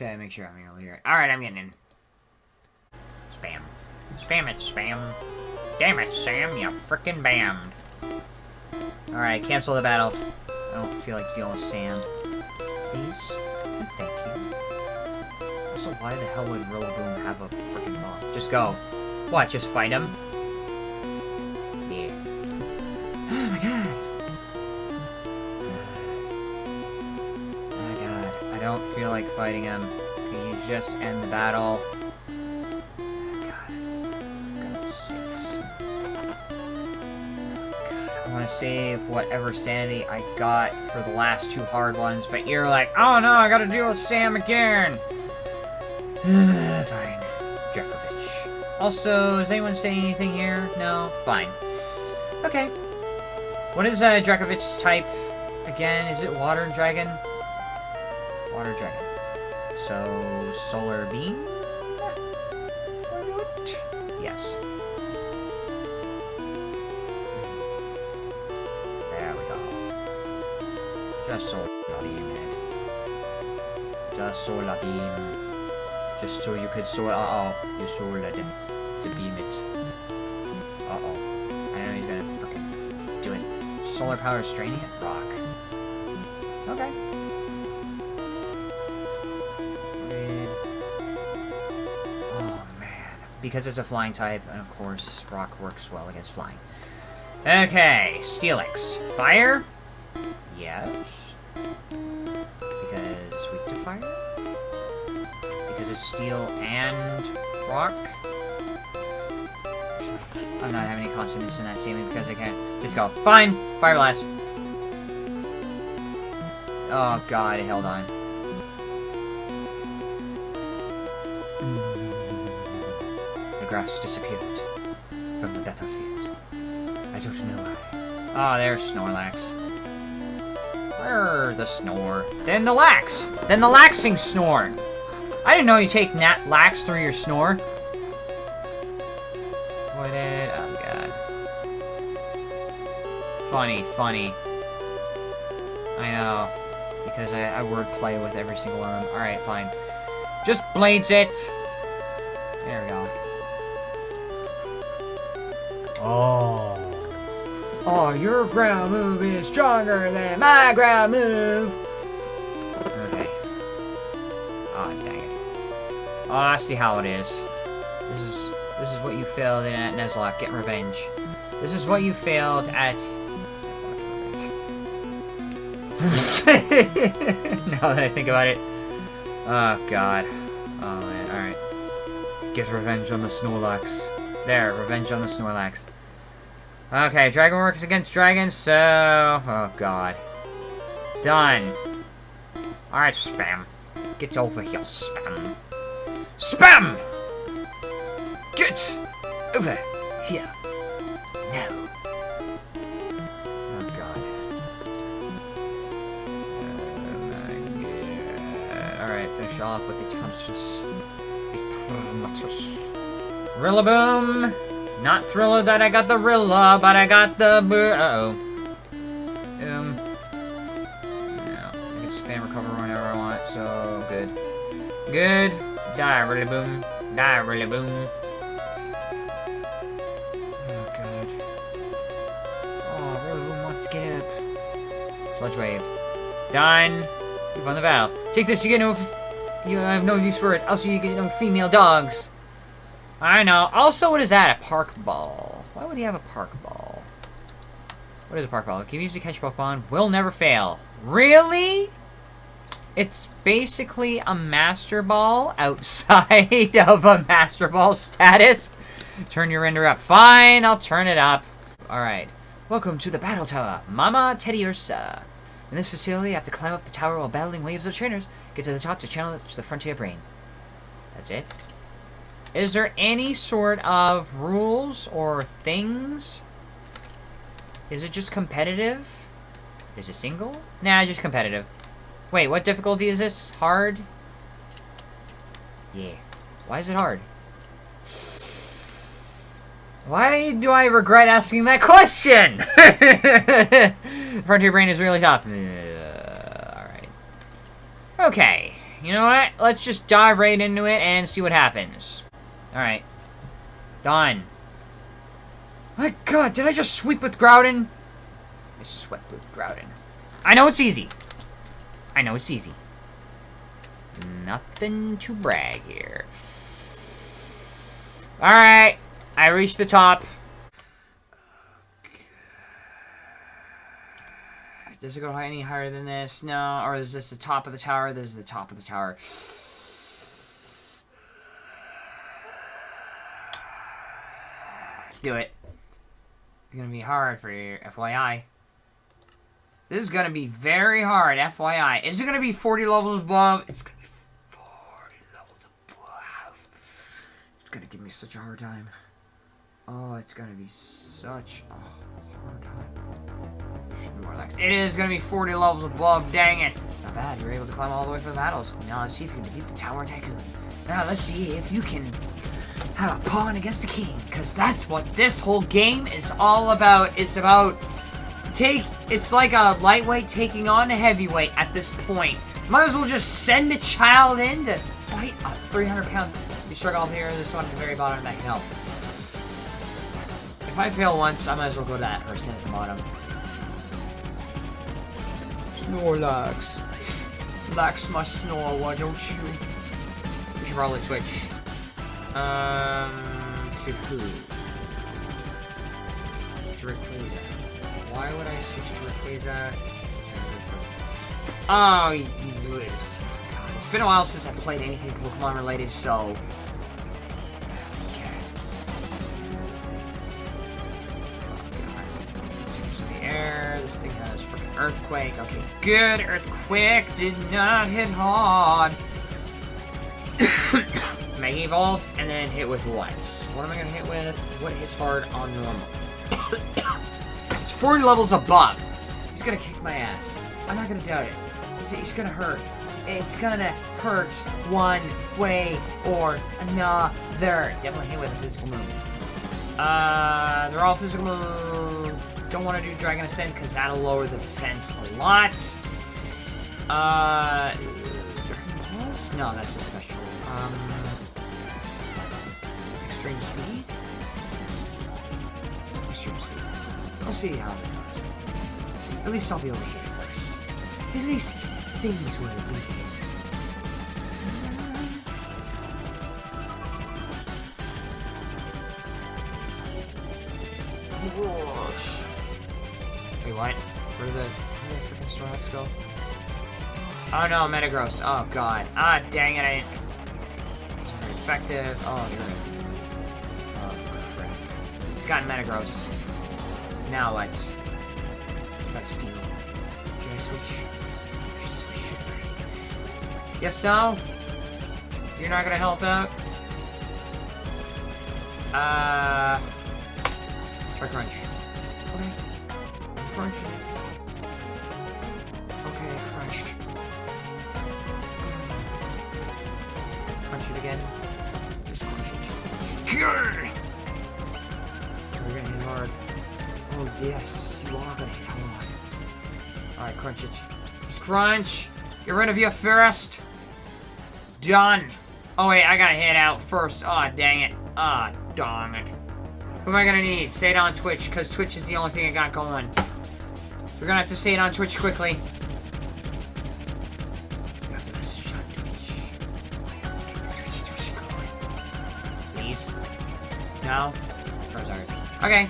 have to make sure I'm able to hear it. Alright, I'm getting in. Spam. Spam it, spam. Damn it, Sam, you frickin' bammed. Alright, cancel the battle. I don't feel like dealing with Sam. Please? Thank you. Also, why the hell would Rillaboom have a frickin' bomb? Just go. What, just fight him? Like fighting him. Can you just end the battle? I want to save whatever sanity I got for the last two hard ones, but you're like, oh no, I gotta deal with Sam again! Fine. Dracovish. Also, is anyone saying anything here? No? Fine. Okay. What is uh, type again? Is it Water Dragon? Water Dragon. So, Solar Beam? Yes. There we go. Just Solar Beam it. Just Solar Beam. Just so you could solar- uh-oh. You solar the, the beam it. Uh-oh. I know you're gonna freaking do it. Solar power is draining it? Rock. Okay. Because it's a flying type, and of course, rock works well against flying. Okay, Steelix. Fire? Yes. Because weak to fire? Because it's steel and rock? I'm not having any confidence in that statement because I can't. Just go. Fine! Fire blast! Oh god, held on. Grass disappeared from the battlefield. I don't know why. Oh, there's Snorlax. Where the snore? Then the lax! Then the laxing snore! I didn't know you take nat lax through your snore. What did... Oh, God. Funny, funny. I know. Because I, I wordplay with every single one of them. Alright, fine. Just blades it! Oh, your ground move is stronger than my ground move! Okay. Oh, dang it. Oh, I see how it is. This is this is what you failed at Nuzlocke. Get revenge. This is what you failed at... now that I think about it. Oh, God. Oh, man. Alright. Get revenge on the Snorlax. There, revenge on the Snorlax. Okay, Dragon works against dragons, so... Oh, God. Done. Alright, Spam. Get over here, Spam. Spam! Get over here. No. Oh, God. Uh, Alright, finish off with the Tonsus. Rillaboom! Not Thriller that I got the Rilla, but I got the boo- uh-oh. Um... No, I can spam recover whenever I want, so good. Good. Die, really boom. Die, really boom. Oh, God. Oh, Rillaboom wants to get up. Sludge Wave. Done. You've won the battle. Take this, you get no... You have no use for it. Also, you get no female dogs. I know. Also, what is that? A park ball. Why would he have a park ball? What is a park ball? Can you use to catch Pokemon? Will never fail. Really? It's basically a Master Ball outside of a Master Ball status. Turn your render up. Fine, I'll turn it up. Alright. Welcome to the Battle Tower, Mama Teddy Ursa. In this facility, you have to climb up the tower while battling waves of trainers. Get to the top to challenge the Frontier Brain. That's it. Is there any sort of rules or things? Is it just competitive? Is it single? Nah, just competitive. Wait, what difficulty is this? Hard? Yeah. Why is it hard? Why do I regret asking that question? Frontier Brain is really tough. Uh, Alright. Okay. You know what? Let's just dive right into it and see what happens. Alright. Done. My god, did I just sweep with Groudon? I swept with Groudon. I know it's easy. I know it's easy. Nothing to brag here. Alright. I reached the top. Does it go any higher than this? No. Or is this the top of the tower? This is the top of the tower. Do it. It's gonna be hard for you, FYI. This is gonna be very hard, FYI. Is it gonna be 40 levels above? It's gonna be 40 levels above. It's gonna give me such a hard time. Oh, it's gonna be such a hard time. Snorlax. It is gonna be 40 levels above, dang it. Not bad, you're able to climb all the way from the battles. Now let's see if you can defeat the Tower Tycoon. Now let's see if you can have a pawn against the king. Because that's what this whole game is all about. It's about take it's like a lightweight taking on a heavyweight at this point. Might as well just send the child in to fight a 300 pound you struggle here, there's someone at the very bottom that can help. If I fail once, I might as well go to that person at the bottom. Snorlax. Lax my snore, why don't you? We should probably switch. Um, to who? Why would I switch to Rayquaza? Oh, you, you, it's been a while since I played anything Pokemon related, so... air. This thing has freaking earthquake. Okay, good. Earthquake did not hit hard. Mega Evolve, and then hit with what? What am I gonna hit with? What hits hard on normal? it's 40 levels above. He's gonna kick my ass. I'm not gonna doubt it. He's, he's gonna hurt. It's gonna hurt one way or another. Definitely hit with a physical move. Uh, they're all physical moves. Don't want to do Dragon Ascent because that'll lower the defense a lot. Uh, No, that's a special. See how it goes. At least I'll be able to hit it first. At least things will be hit. Whoosh. Wait, what? Where did the, where did the freaking Snorlax go? Oh no, Metagross. Oh god. Ah, dang it, I didn't... It's very effective. Oh, you're right. Oh, crap. It's got Metagross. Now let's. Should I switch? I switch, I? Yes, no? You're not gonna help out? Uh... Try Crunch. Okay. Crunch. Yes, you are gonna hit hard. Alright, crunch it. Just crunch! Get rid of your first! Done! Oh wait, I gotta head out first. Oh dang it. Ah, oh, darn it. Who am I gonna need? Say it on Twitch, because Twitch is the only thing I got going. We're gonna have to say it on Twitch quickly. Please. Okay.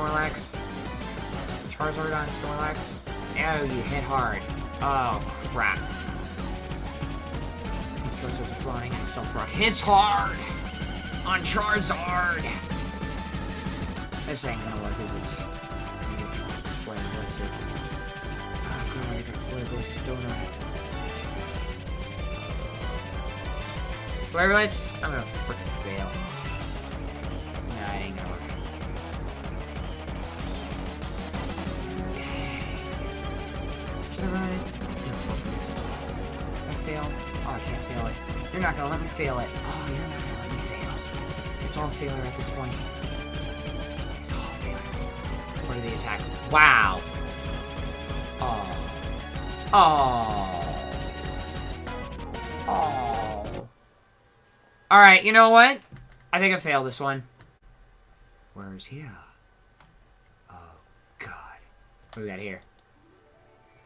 Snorlax. Charizard on Snorlax. Oh, you hit hard. Oh, crap. Charizard flying and Stealth Rock hits hard on Charizard. This ain't gonna work, is it? Flare Blissed. Ah, crap, I got Flare Blissed, don't I? Flare Blitz? I'm gonna freaking fail. You're not gonna let me fail it. Oh, you're not gonna let me fail. It's all failure at this point. It's all failure. The attack? Wow! Oh. Oh. Oh. Alright, you know what? I think I failed this one. Where's here? Oh, God. What do we got here?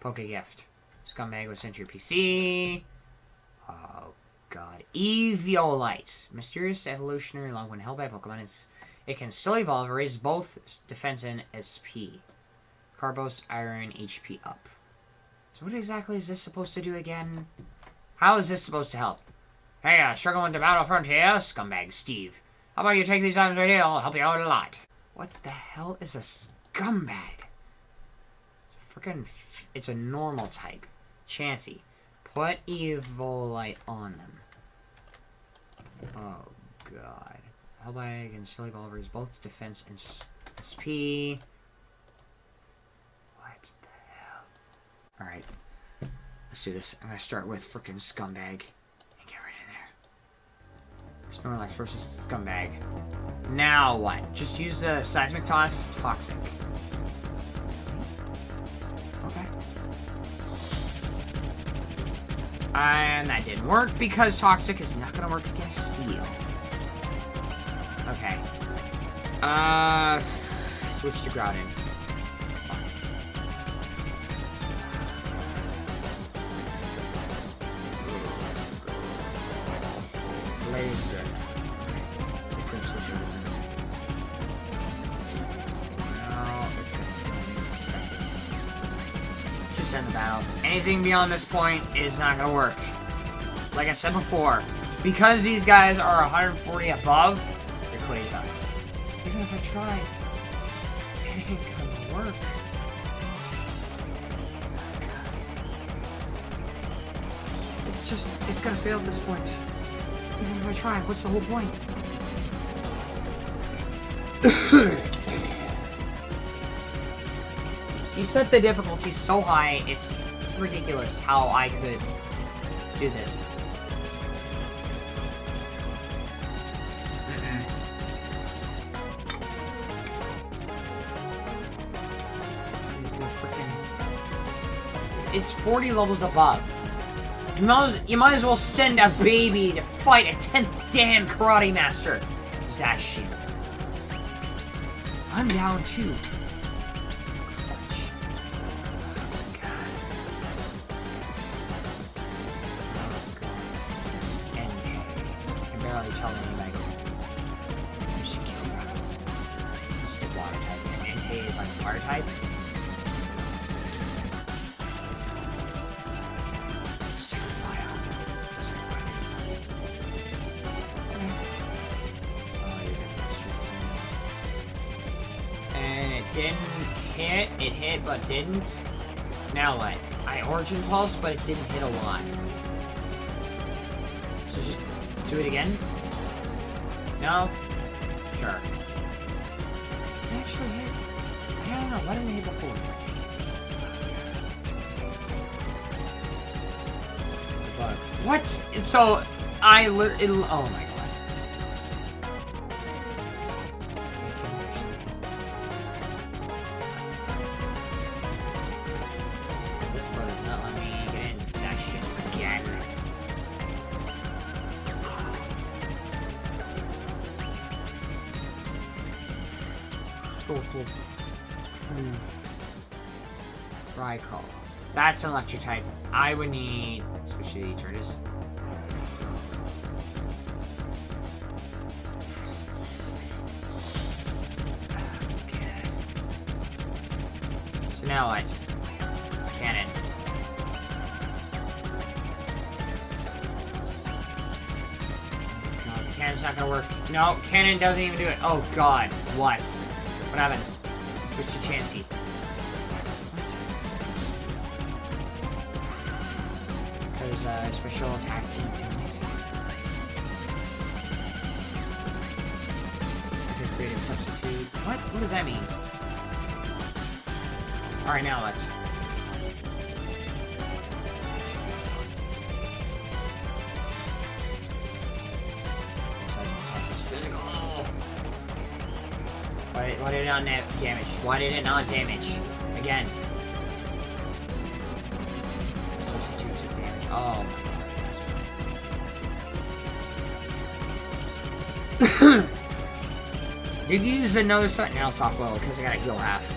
Poke gift. Scumbag was sent to your PC. Oh, God. Eviolite. Mysterious evolutionary long when held by Pokemon. It's, it can still evolve raise both defense and SP. Carbos Iron HP up. So what exactly is this supposed to do again? How is this supposed to help? Hey, uh, struggling with the battlefront here? Scumbag Steve. How about you take these items right here? I'll help you out a lot. What the hell is a scumbag? It's a freaking... It's a normal type. Chansey. Put Eviolite on them. God. Hellbag and Silly Evolvers, both defense and SP. What the hell? Alright. Let's do this. I'm gonna start with freaking Scumbag. And get right in there. Snorlax versus Scumbag. Now what? Just use the Seismic Toss. Toxic. Okay. And that didn't work because Toxic is not to work against Steel. Okay. Uh, switch to Groudon. Just end the battle. Anything beyond this point is not gonna work. Like I said before, because these guys are 140 above, up. Even if I tried, it ain't gonna work. It's just, it's gonna fail at this point. Even if I try, what's the whole point? you set the difficulty so high, it's ridiculous how I could do this. It's 40 levels above. You might, as, you might as well send a baby to fight a 10th Dan Karate Master. Zashi. I'm down too. Didn't. Now what? I Origin Pulse, but it didn't hit a lot. So just do it again? No? Sure. It actually hit. I don't know. Why didn't it hit before? It's a bug. What? So, I literally... Oh my god. An electric type. I would need switch to the Eternatus. So now what? Cannon. No, cannon's not gonna work. No, cannon doesn't even do it. Oh god. What? What happened? Switch to Chansey. Special attack anything. I could create a substitute. What? What does that mean? Alright, now let's. Why, why did it not damage? Why did it not damage? Again. Oh. Did you use another set? Now soft because I gotta heal half.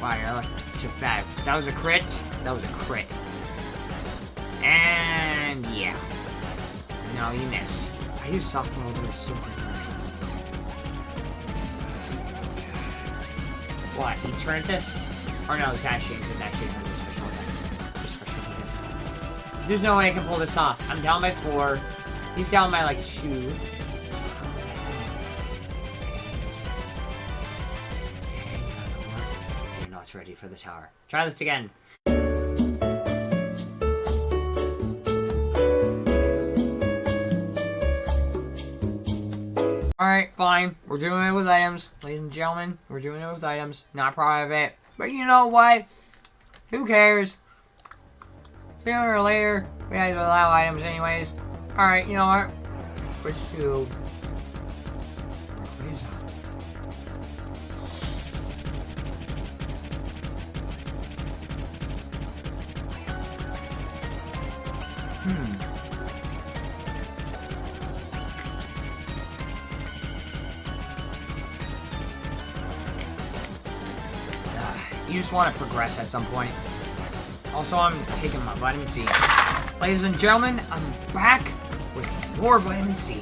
Just bad. That was a crit. That was a crit. And yeah. No, you missed. I use soft mode, still pretty What, Eternatus? Or no, Zacian, because Zacian has a special attack. Special defense. There's no way I can pull this off. I'm down by four. He's down by like two. For the tower. Try this again. Alright, fine. We're doing it with items. Ladies and gentlemen, we're doing it with items. Not proud of it. But you know what? Who cares? Sooner or later, we have to allow items anyways. Alright, you know what? Let's. Just want to progress at some point. Also, I'm taking my vitamin C. Ladies and gentlemen, I'm back with more vitamin C.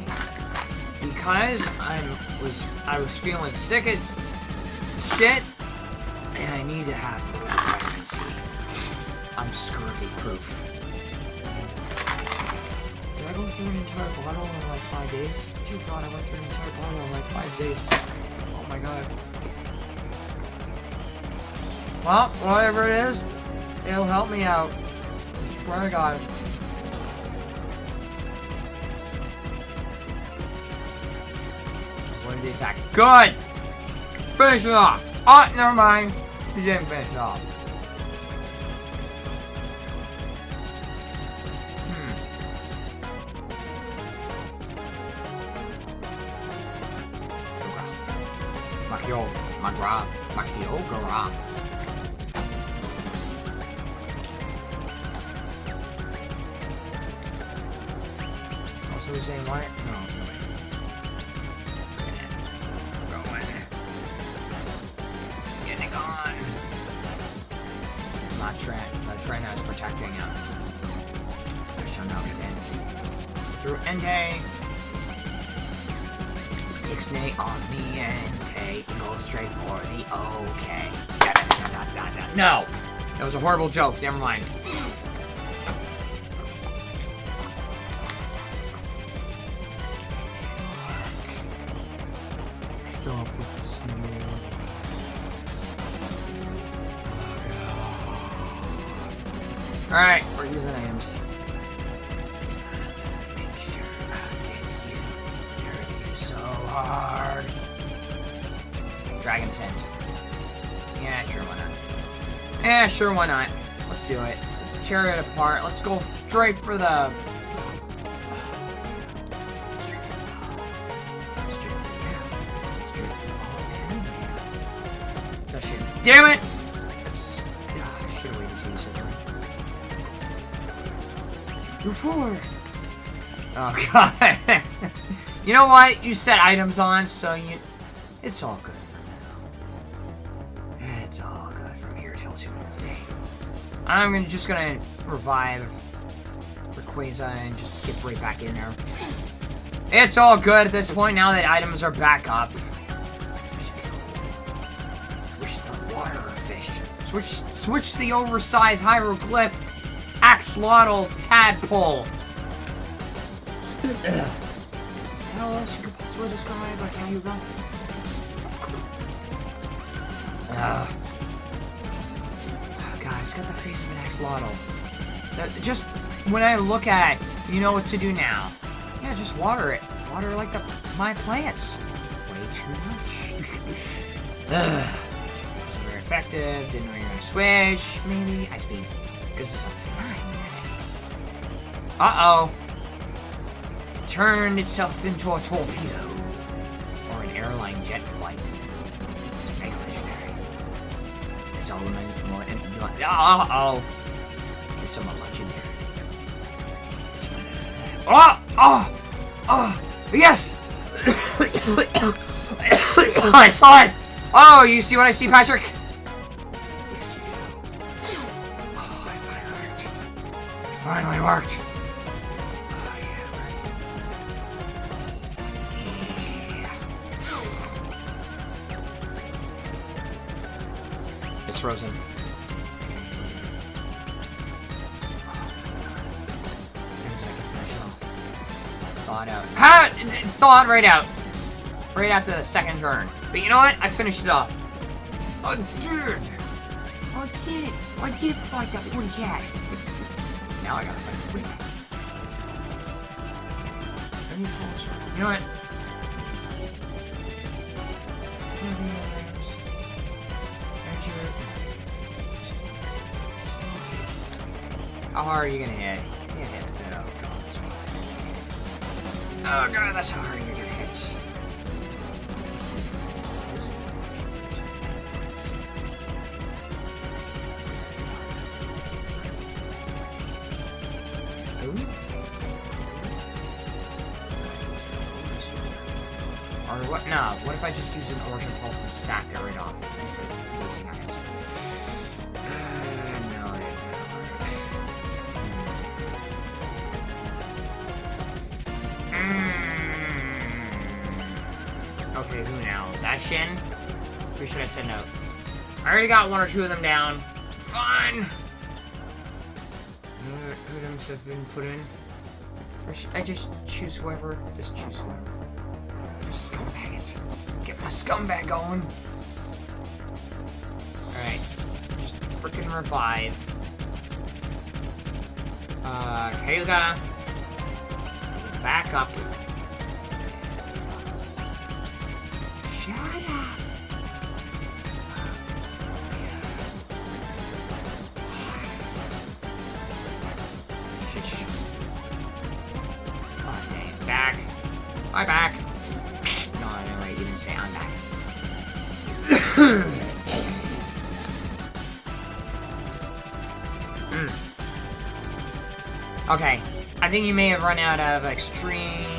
Because I was I was feeling sick as shit, and I need to have more vitamin C. I'm scurvy proof. Did I go through an entire bottle in like five days? Dear God, I went through an entire bottle in like five days. Oh my god. Well, whatever it is, it'll help me out. I swear to God. Did the attack? Good! Finish it off! Oh, never mind. He didn't finish it off. Hmm. Makio, Magra, Makio, Gara. Also the same way? No. Go in. Get it gone. Not Trent. The Trent is protecting him. I shall now get in. Through Entei. Ixnay on the Entei. Go straight for the OK. No! That was a horrible joke. Never mind. Sure, why not? Let's do it. Let's tear it apart. Let's go straight for the... Damn it! Should have use it. You're forward. Oh god. you know what? You set items on, so you it's all good I'm gonna just gonna revive Rayquaza and just get right back in there. It's all good at this point now that items are back up. Switch the water fish. Switch switch the oversized hieroglyph axolotl tadpole. How else you could possibly describe a? Uh, oh Of an axolotl. That, just when I look at it, you know what to do now. Yeah, just water it. Water like the my plants. Way too much. Ugh. Very effective. Didn't you were switch. Maybe I speed. Because it's a flying Uh oh. Turned itself into a torpedo. Or an airline jet flight. It's all in more. Uh oh. It's somewhat legendary. It's Oh! Oh! Oh! Yes! I saw it! Oh, you see what I see, Patrick? Thawed out. Ha! Thawed right out. Right after the second turn. But you know what? I finished it off. I did! I did! I did fight that poor cat! now I gotta fight the cat. You know what? How hard are you gonna hit? Oh god, that's how hard you're gonna hit. Or what? No. What if I just use an origin pulse and sack it right off Who now? Is that Shin? Or should I send out? I already got one or two of them down. Fine. Who items have been put in? Or I just choose whoever? Just choose whoever. Scumbag it. Get my scumbag going. Alright. Just freaking revive. Uh, Kayla. Back up. No, wait, you didn't say I'm back. Mm. Okay, I think you may have run out of extreme...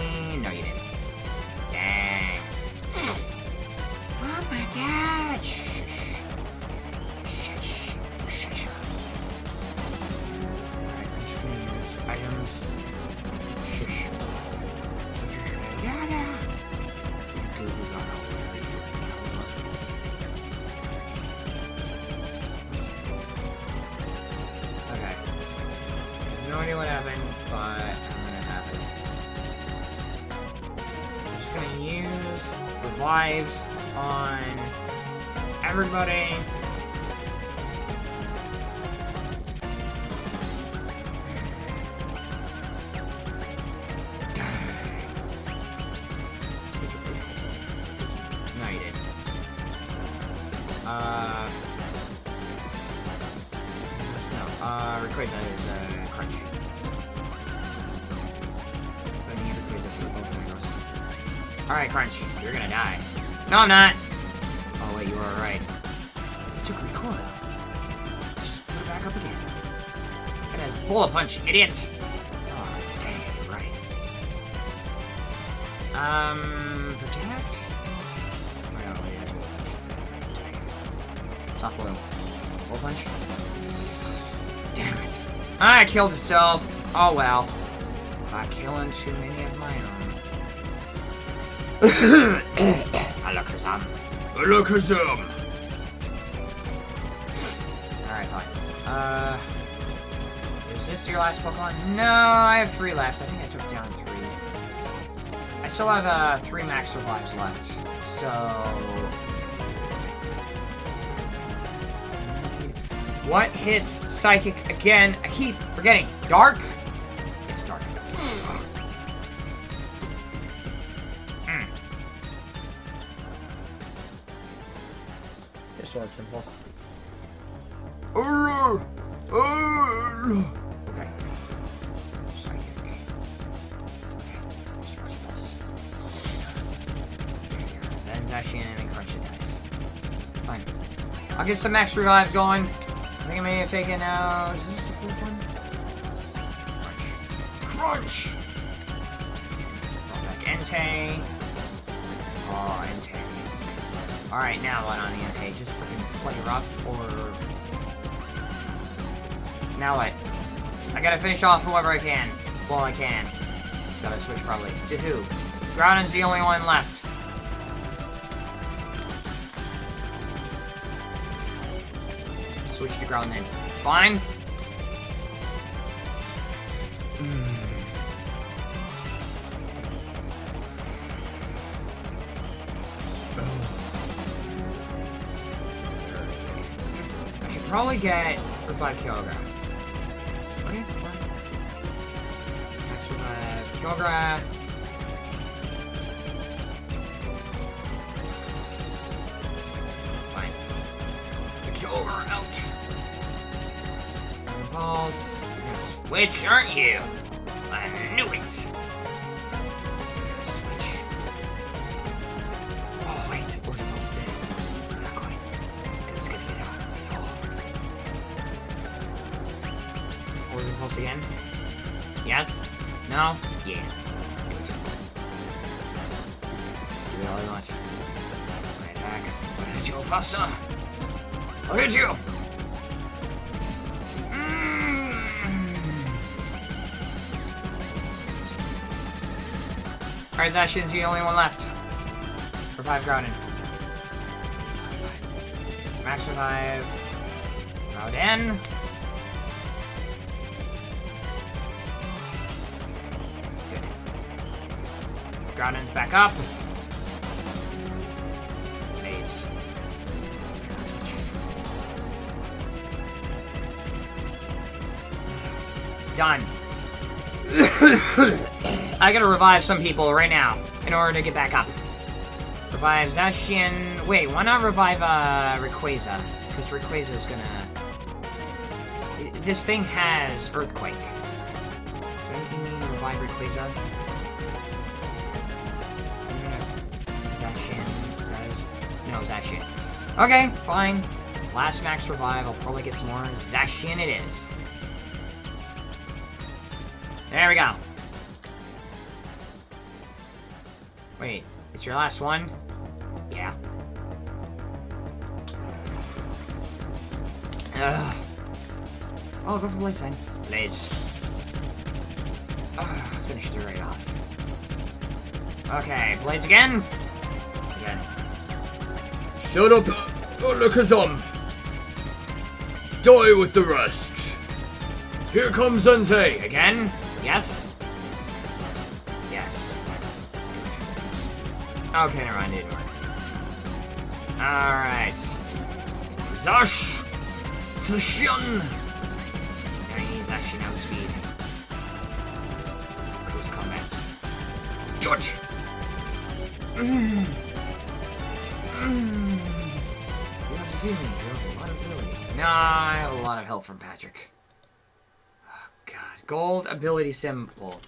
Alright, Crunch. You're gonna die. No, I'm not! Oh, wait, you were right. It took recoil. Just put it back up again. It has bullet punch, idiot! Oh, dang, right. Um, protect? Oh my god, wait, it bullet punch. Soft boil. Bullet punch? Damn it. It killed itself. Oh well. By killing too many. Alakazam. Alakazam! Alright, fine. Uh... Is this your last Pokemon? No, I have three left. I think I took down three. I still have, uh, three max revives left. So... What hits Psychic again? I keep forgetting. Dark? Get some max revives going. I think I may have taken out. Is this the fourth one? Crunch! Crunch! Entei. Oh, Entei. Alright, now what on the Entei? Just freaking play rough or. Now what? I gotta finish off whoever I can. Well, I can. Gotta switch probably. To who? Groudon's the only one left. Switch to ground then. Fine. Hmm. I should probably get Revive Kyogre. Okay, fine. Max Revive Kyogre. Pulse. Switch, aren't you? I knew it. Switch. Oh, wait. The dead? Not quite. It's gonna get out. Order pulse again? Yes? No? Yeah. Want. My attack. I'm gonna hit you faster. I'll hit you! Alright, Zacian's the only one left. Revive Groudon. Max revive. Groudon. Good. Groudon's back up. Phase. Done. I gotta revive some people right now in order to get back up. Revive Zacian. Wait, why not revive uh, Rayquaza? Because Rayquaza is gonna. This thing has Earthquake. Revive Rayquaza? I know if Zacian does. No, Zacian. Okay, fine. Last max revive. I'll probably get some more. Zacian it is. There we go. Wait, it's your last one? Yeah. Ugh. Oh, go for Blaze then. Blaze. Ugh, finished it right off. Okay, Blaze again. Again. Shut up, Alakazam! Die with the rest! Here comes Entei! Again? Yes? Yes. Okay, never mind, didn't work. Alright. Zash! Tushion! Now he needs Zacian outspeed. Close combat. George! Mm. Mm. You have to a lot of ability. Nah, I have a lot of help from Patrick. Oh, God. Gold ability symbol.